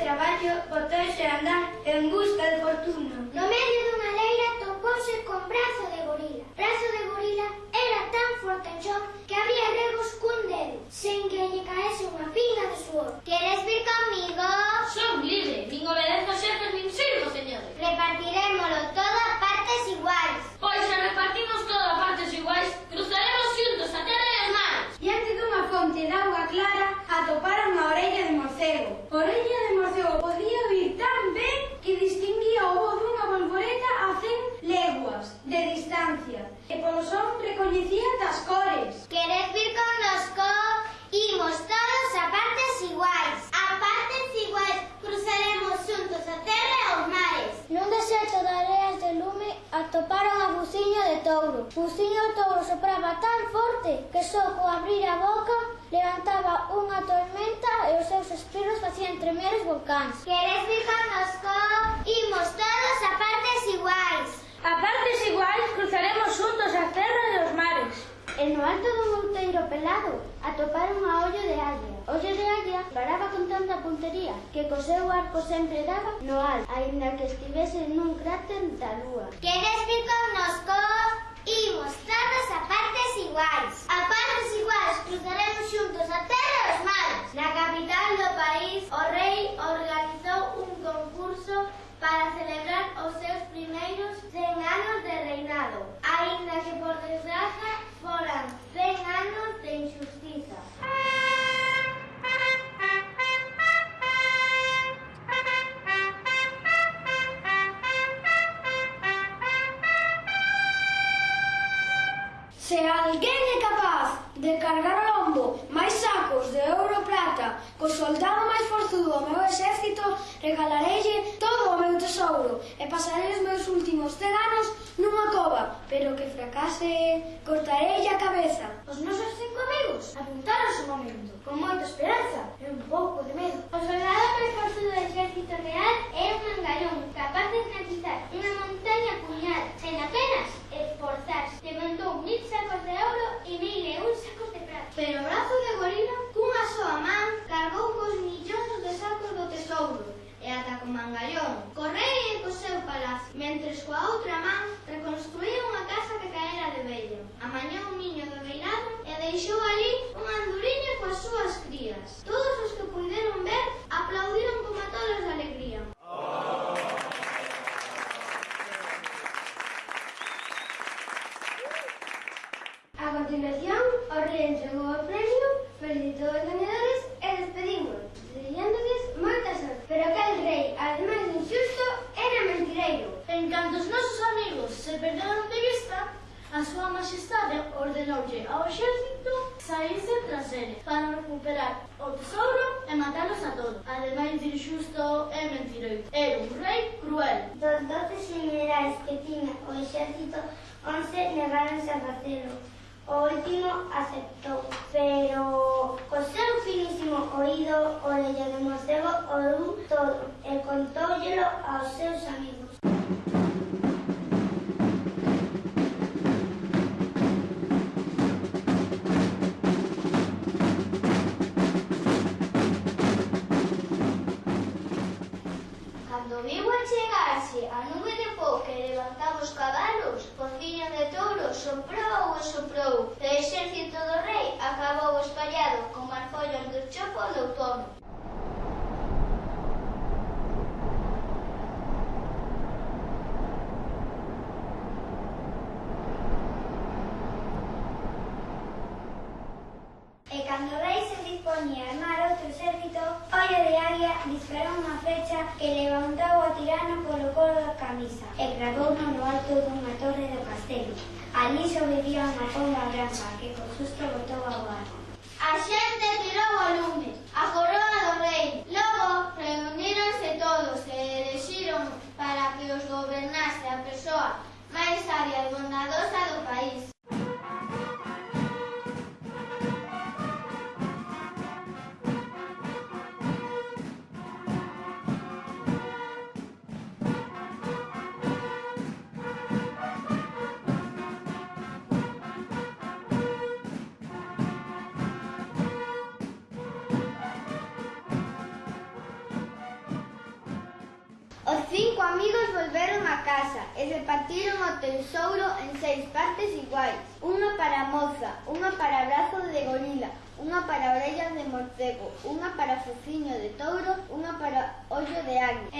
traballo botouse a andar en busca de fortuna. No medio dunha leira topouse con brazo de gorila. Brazo de gorila era tan forte en que había regos cun dedo, sen que lle caese unha pinga de suor. Que Francia. E polo son recoñecía das cores. Queres vir con nos cor, imos todos a partes iguais. A partes iguais, cruzaremos xuntos a terra e os mares. Nun deserto de areas de lume atoparon a buciño de touro. Buciño de touro sopraba tan forte que só co abrir a boca levantaba unha tormenta e os seus espiros facían tremer os volcáns. Queres vir con nos cor, imos todos alto do outeiro pelado atoparon a ollo de águia. Ollo de águia paraba con tanta puntería que co seu arco sempre daba no alto, aínda que estivese nun cráter da lúa. Queres vir con Se alguén é capaz de cargar ao lombo máis sacos de ouro e prata co soldado máis forzudo do meu exército, regalareille todo o meu tesouro e pasarei os meus últimos 100 anos nunha cova, pero que fracase cortarei a cabeza. Os nosos cinco amigos apuntaron o momento, con moita esperanza e un pouco de medo. O soldado deixou ali un anduriño coas súas crías. Todos os que puderon ver aplaudiron como tolos de alegría. A continuación, o rei entregou o premio, felicitou os ganadores e despedimos, deseándoles moita sorte. Pero aquel rei, ademais de injusto, era mentireiro. En canto os nosos amigos se perderon de vista, a súa majestade ordenoulle ao exército saírse tras ele para recuperar o tesouro e matalos a todos. Ademais de injusto e mentiroso, era un rei cruel. Dos doce generais que tiña o exército, once negáronse a facelo. O último aceptou, pero co seu finísimo oído o le demostrou o dun todo e contóllelo aos seus amigos. Cando viu achegarse a nube de pó que levantaba os cabalos, por de touros, soprou e soprou. E o exército do rei acabou que levantou o tirano polo colo da camisa e gradouno no alto dunha torre do castelo. Alí sobrevía unha pomba branca que con susto botou ao ar. A xente tirou o lume, a coroa do rei. Logo reuníronse todos e elexiron para que os gobernase a persoa máis sabia e bondadosa do país. Cinco amigos volvieron a casa. E repartiron o tesouro en seis partes iguales: una para moza, una para brazo de gorila, una para orellas de morcego, una para focinho de toro, una para ollo de águila.